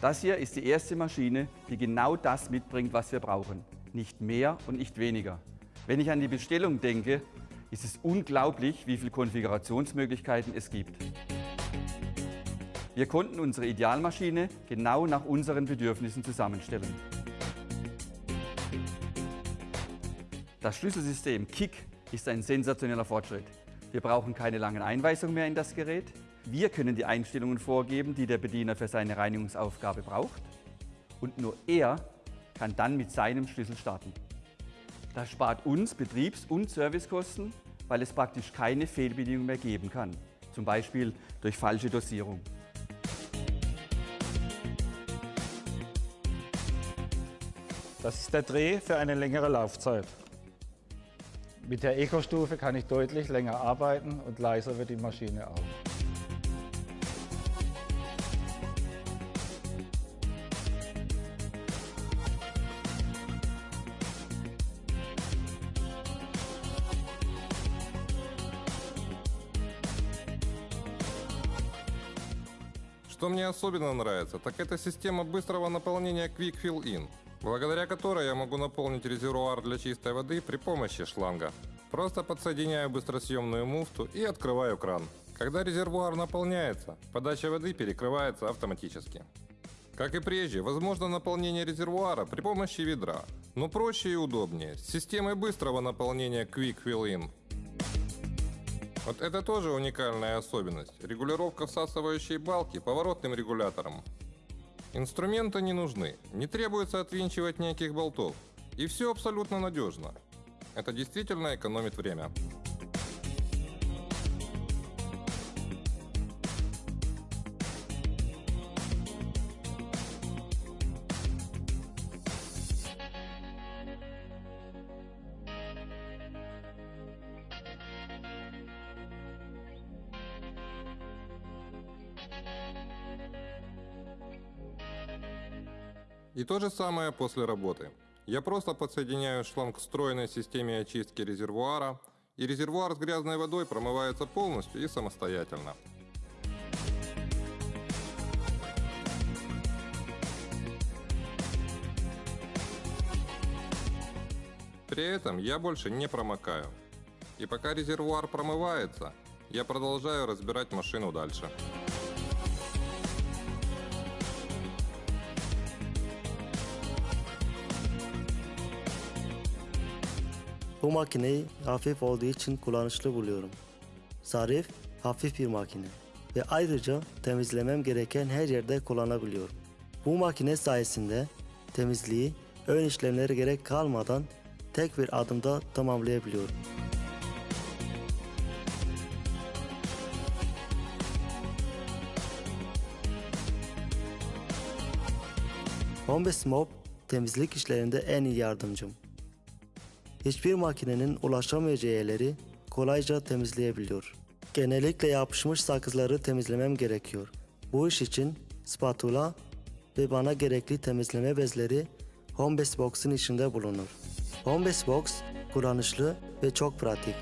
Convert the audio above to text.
Das hier ist die erste Maschine, die genau das mitbringt, was wir brauchen. Nicht mehr und nicht weniger. Wenn ich an die Bestellung denke, ist es unglaublich, wie viele Konfigurationsmöglichkeiten es gibt. Wir konnten unsere Idealmaschine genau nach unseren Bedürfnissen zusammenstellen. Das Schlüsselsystem KIK ist ein sensationeller Fortschritt. Wir brauchen keine langen Einweisungen mehr in das Gerät. Wir können die Einstellungen vorgeben, die der Bediener für seine Reinigungsaufgabe braucht. Und nur er kann dann mit seinem Schlüssel starten. Das spart uns Betriebs- und Servicekosten, weil es praktisch keine Fehlbedienung mehr geben kann. Zum Beispiel durch falsche Dosierung. Das ist der Dreh für eine längere Laufzeit. Mit der Eco-Stufe kann ich deutlich länger arbeiten und leiser wird die Maschine auch. Что мне особенно нравится, так это система быстрого наполнения Quick Fill In, Благодаря которой я могу наполнить резервуар для чистой воды при помощи шланга. Просто подсоединяю быстросъемную муфту и открываю кран. Когда резервуар наполняется, подача воды перекрывается автоматически. Как и прежде, возможно наполнение резервуара при помощи ведра, но проще и удобнее, с системой быстрого наполнения Quick Fill In. Вот это тоже уникальная особенность. Регулировка всасывающей балки поворотным регулятором. Инструменты не нужны, не требуется отвинчивать никаких болтов. И все абсолютно надежно. Это действительно экономит время. И то же самое после работы. Я просто подсоединяю шланг к встроенной системе очистки резервуара, и резервуар с грязной водой промывается полностью и самостоятельно. При этом я больше не промокаю. И пока резервуар промывается, я продолжаю разбирать машину dальше. Bu makineyi hafif olduğu için kullanışlı buluyorum. Zarif, hafif bir makine ve ayrıca temizlemem gereken her yerde kullanabiliyorum. Bu makine sayesinde temizliği ön işlemlere gerek kalmadan tek bir adımda tamamlayabiliyorum. Hombes Mob temizlik işlerinde en iyi yardımcım. Hiçbir makinenin ulaşamayacağı yerleri kolayca temizleyebiliyor. Genellikle yapışmış sakızları temizlemem gerekiyor. Bu iş için spatula ve bana gerekli temizleme bezleri Homebase Box'ın içinde bulunur. Homebase Box kullanışlı ve çok pratik.